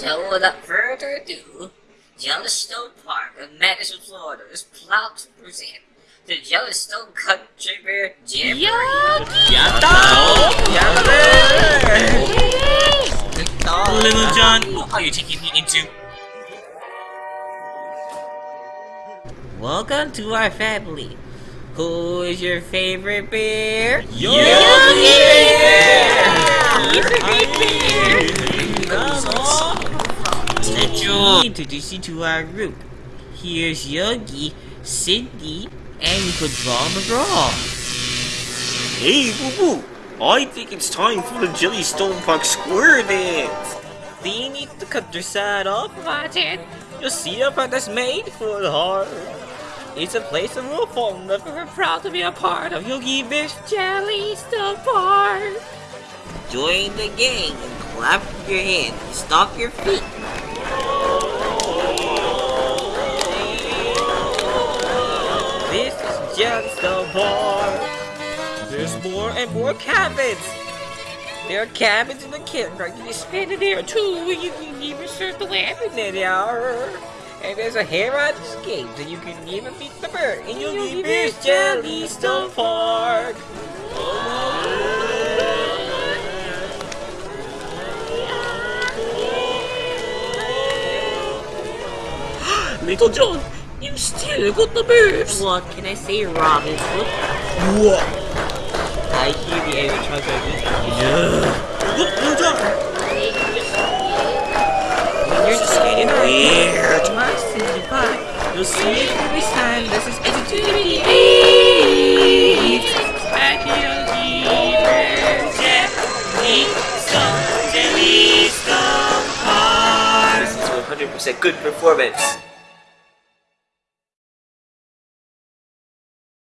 So without further ado, Jellystone Park of Madison, Florida is proud to present the Jellystone Country Bear Jamboree. Little John, what are you taking me into? Welcome to our family. Who is your favorite bear? Let introduce you to our group. Here's Yogi, Cindy, and draw McGraw. Hey, Boo Boo! I think it's time for the Jellystone Park Square Dance! They need to cut their side off, Martin. You see a part that's made for the heart. It's a place that we're fond of and we're proud to be a part of Yogi Bear's Jellystone Park. Join the gang and clap your hands and stomp your feet. This is Jellystone Park. There's more and more cabins. There are cabins in the campground. You can spend it there too. You can even surf the lamp in there. And there's a hair on escape, and you can even beat the bird. And you'll be Bear's Jellystone Park. Little John, you still got the moves! What can I say, Robin? What? I hear the enemy translator. Look, Little John! You're just getting Weird! Mercy, but you'll see it every time. This is in This is 100% good performance!